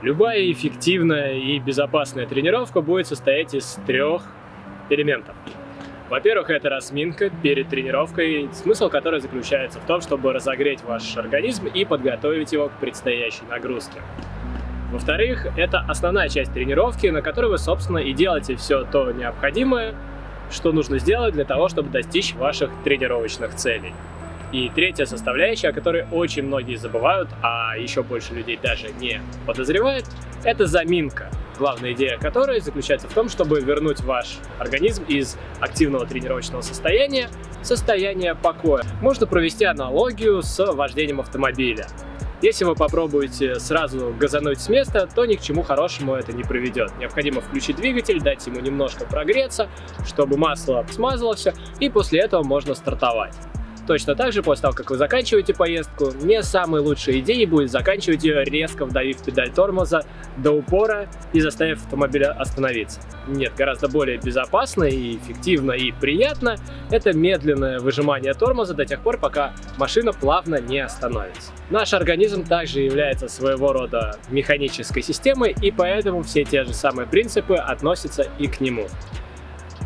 Любая эффективная и безопасная тренировка будет состоять из трех элементов. Во-первых, это разминка перед тренировкой, смысл которой заключается в том, чтобы разогреть ваш организм и подготовить его к предстоящей нагрузке. Во-вторых, это основная часть тренировки, на которой вы, собственно, и делаете все то необходимое, что нужно сделать для того, чтобы достичь ваших тренировочных целей. И третья составляющая, о которой очень многие забывают, а еще больше людей даже не подозревают, это заминка. Главная идея которой заключается в том, чтобы вернуть ваш организм из активного тренировочного состояния в состояние покоя. Можно провести аналогию с вождением автомобиля. Если вы попробуете сразу газануть с места, то ни к чему хорошему это не приведет. Необходимо включить двигатель, дать ему немножко прогреться, чтобы масло смазало все, и после этого можно стартовать. Точно так же, после того, как вы заканчиваете поездку, не самой лучшей идеей будет заканчивать ее резко вдавив педаль тормоза до упора и заставив автомобиль остановиться. Нет, гораздо более безопасно и эффективно и приятно это медленное выжимание тормоза до тех пор, пока машина плавно не остановится. Наш организм также является своего рода механической системой, и поэтому все те же самые принципы относятся и к нему.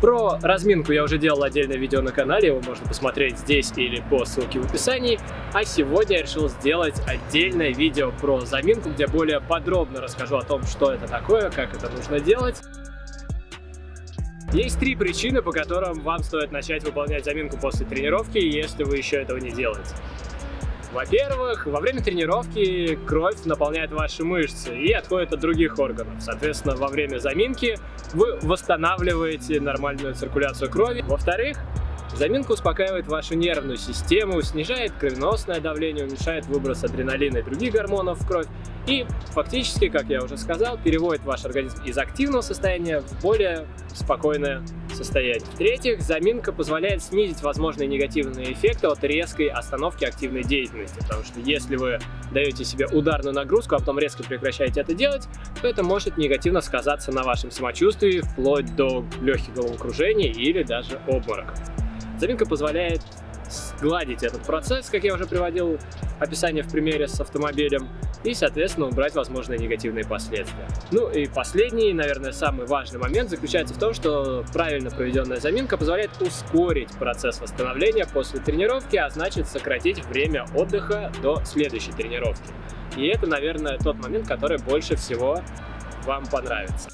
Про разминку я уже делал отдельное видео на канале, его можно посмотреть здесь или по ссылке в описании. А сегодня я решил сделать отдельное видео про заминку, где более подробно расскажу о том, что это такое, как это нужно делать. Есть три причины, по которым вам стоит начать выполнять заминку после тренировки, если вы еще этого не делаете. Во-первых, во время тренировки кровь наполняет ваши мышцы и отходит от других органов. Соответственно, во время заминки вы восстанавливаете нормальную циркуляцию крови. Во-вторых, Заминка успокаивает вашу нервную систему, снижает кровеносное давление, уменьшает выброс адреналина и других гормонов в кровь и фактически, как я уже сказал, переводит ваш организм из активного состояния в более спокойное состояние. В-третьих, заминка позволяет снизить возможные негативные эффекты от резкой остановки активной деятельности, потому что если вы даете себе ударную нагрузку, а потом резко прекращаете это делать, то это может негативно сказаться на вашем самочувствии, вплоть до легких головокружений или даже обмороков. Заминка позволяет сгладить этот процесс, как я уже приводил описание в примере с автомобилем, и, соответственно, убрать возможные негативные последствия. Ну и последний, наверное, самый важный момент заключается в том, что правильно проведенная заминка позволяет ускорить процесс восстановления после тренировки, а значит сократить время отдыха до следующей тренировки. И это, наверное, тот момент, который больше всего вам понравится.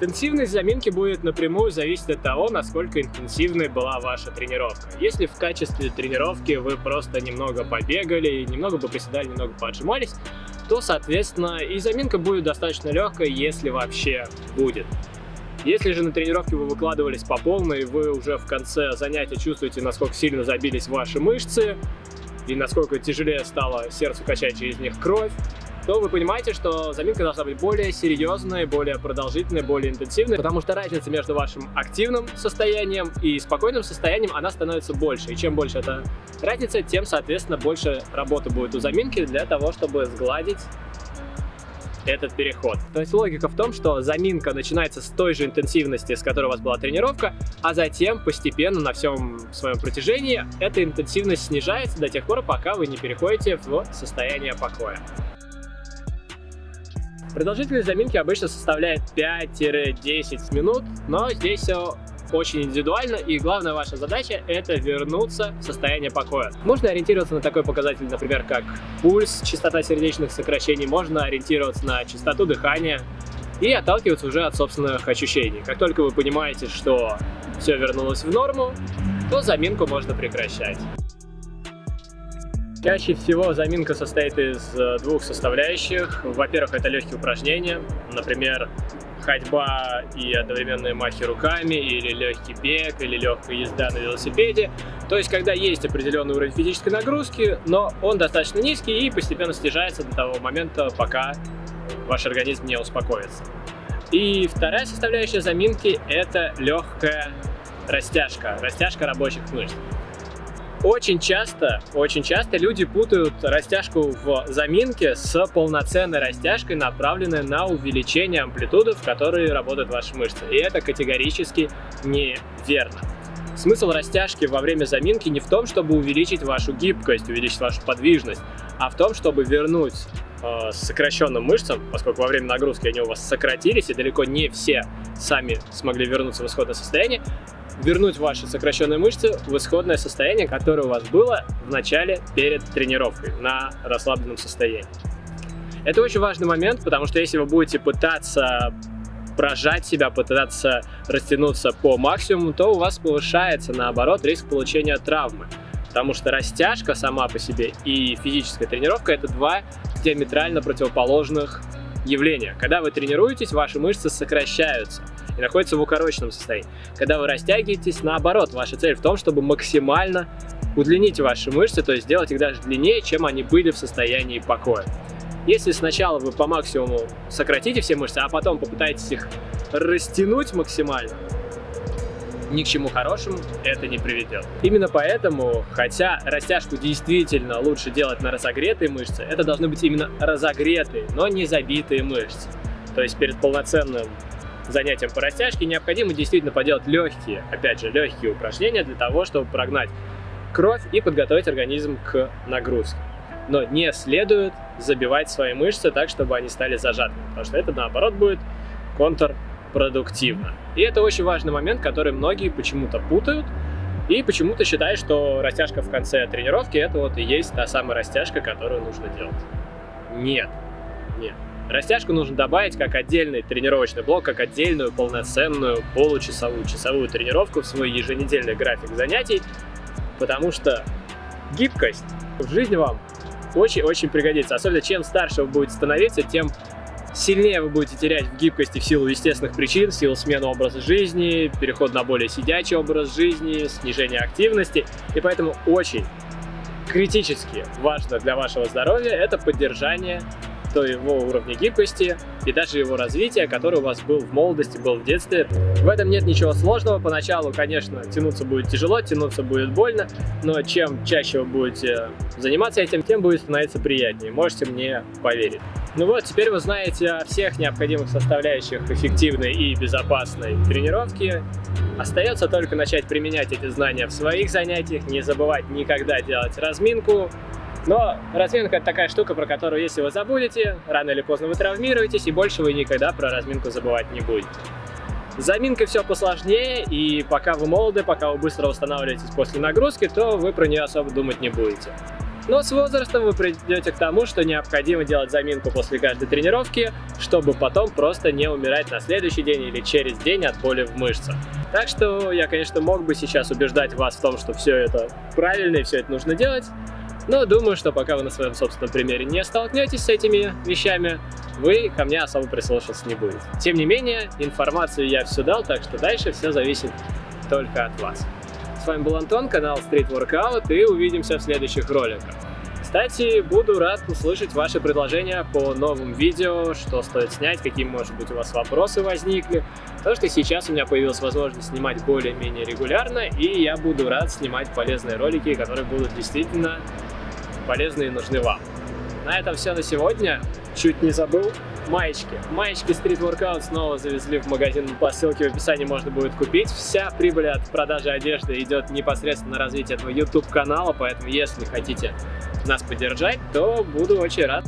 Интенсивность заминки будет напрямую зависеть от того, насколько интенсивной была ваша тренировка. Если в качестве тренировки вы просто немного побегали, немного поприседали, немного поджимались, то, соответственно, и заминка будет достаточно легкой, если вообще будет. Если же на тренировке вы выкладывались по полной, вы уже в конце занятия чувствуете, насколько сильно забились ваши мышцы, и насколько тяжелее стало сердцу качать через них кровь, то вы понимаете, что заминка должна быть более серьезной, более продолжительной, более интенсивной, потому что разница между вашим активным состоянием и спокойным состоянием, она становится больше. И чем больше эта разница, тем, соответственно, больше работы будет у заминки для того, чтобы сгладить этот переход. То есть логика в том, что заминка начинается с той же интенсивности, с которой у вас была тренировка, а затем постепенно на всем своем протяжении эта интенсивность снижается до тех пор, пока вы не переходите в состояние покоя. Продолжительность заминки обычно составляет 5-10 минут, но здесь все очень индивидуально, и главная ваша задача это вернуться в состояние покоя. Можно ориентироваться на такой показатель, например, как пульс, частота сердечных сокращений, можно ориентироваться на частоту дыхания и отталкиваться уже от собственных ощущений. Как только вы понимаете, что все вернулось в норму, то заминку можно прекращать. Чаще всего заминка состоит из э, двух составляющих. Во-первых, это легкие упражнения, например, ходьба и одновременные махи руками, или легкий бег, или легкая езда на велосипеде. То есть, когда есть определенный уровень физической нагрузки, но он достаточно низкий и постепенно снижается до того момента, пока ваш организм не успокоится. И вторая составляющая заминки – это легкая растяжка, растяжка рабочих мышц. Очень часто, очень часто люди путают растяжку в заминке с полноценной растяжкой, направленной на увеличение амплитуды, в которой работают ваши мышцы. И это категорически неверно. Смысл растяжки во время заминки не в том, чтобы увеличить вашу гибкость, увеличить вашу подвижность, а в том, чтобы вернуть э, сокращенным мышцам, поскольку во время нагрузки они у вас сократились, и далеко не все сами смогли вернуться в исходное состояние, вернуть ваши сокращенные мышцы в исходное состояние, которое у вас было в начале перед тренировкой на расслабленном состоянии. Это очень важный момент, потому что если вы будете пытаться прожать себя, пытаться растянуться по максимуму, то у вас повышается, наоборот, риск получения травмы. Потому что растяжка сама по себе и физическая тренировка – это два диаметрально противоположных явления. Когда вы тренируетесь, ваши мышцы сокращаются и находятся в укороченном состоянии. Когда вы растягиваетесь, наоборот, ваша цель в том, чтобы максимально удлинить ваши мышцы, то есть сделать их даже длиннее, чем они были в состоянии покоя. Если сначала вы по максимуму сократите все мышцы, а потом попытаетесь их растянуть максимально, ни к чему хорошему это не приведет. Именно поэтому, хотя растяжку действительно лучше делать на разогретые мышцы, это должны быть именно разогретые, но не забитые мышцы. То есть перед полноценным занятием по растяжке необходимо действительно поделать легкие, опять же, легкие упражнения для того, чтобы прогнать кровь и подготовить организм к нагрузке. Но не следует забивать свои мышцы так, чтобы они стали зажатыми, потому что это, наоборот, будет контрпродуктивно. И это очень важный момент, который многие почему-то путают и почему-то считают, что растяжка в конце тренировки это вот и есть та самая растяжка, которую нужно делать. Нет, нет. Растяжку нужно добавить как отдельный тренировочный блок, как отдельную полноценную получасовую часовую тренировку в свой еженедельный график занятий, потому что гибкость в жизни вам очень-очень пригодится. Особенно чем старше вы будете становиться, тем сильнее вы будете терять в гибкости в силу естественных причин, в силу смены образа жизни, переход на более сидячий образ жизни, снижение активности. И поэтому очень критически важно для вашего здоровья это поддержание то его уровня гибкости и даже его развития, который у вас был в молодости, был в детстве. В этом нет ничего сложного. Поначалу, конечно, тянуться будет тяжело, тянуться будет больно, но чем чаще вы будете заниматься этим, тем будет становиться приятнее. Можете мне поверить. Ну вот, теперь вы знаете о всех необходимых составляющих эффективной и безопасной тренировки. Остается только начать применять эти знания в своих занятиях, не забывать никогда делать разминку, но разминка это такая штука, про которую если вы забудете, рано или поздно вы травмируетесь, и больше вы никогда про разминку забывать не будете. С заминкой все посложнее, и пока вы молоды, пока вы быстро восстанавливаетесь после нагрузки, то вы про нее особо думать не будете. Но с возрастом вы придете к тому, что необходимо делать заминку после каждой тренировки, чтобы потом просто не умирать на следующий день или через день от боли в мышцах. Так что я, конечно, мог бы сейчас убеждать вас в том, что все это правильно и все это нужно делать, но думаю, что пока вы на своем собственном примере не столкнетесь с этими вещами, вы ко мне особо прислушиваться не будете. Тем не менее, информацию я все дал, так что дальше все зависит только от вас. С вами был Антон, канал Street Workout, и увидимся в следующих роликах. Кстати, буду рад услышать ваши предложения по новым видео, что стоит снять, какие, может быть, у вас вопросы возникли. Потому что сейчас у меня появилась возможность снимать более-менее регулярно, и я буду рад снимать полезные ролики, которые будут действительно полезны и нужны вам. На этом все на сегодня. Чуть не забыл. Маечки. Маечки Street Workout снова завезли в магазин. По ссылке в описании можно будет купить. Вся прибыль от продажи одежды идет непосредственно на развитие этого YouTube канала, поэтому если хотите нас поддержать, то буду очень рад.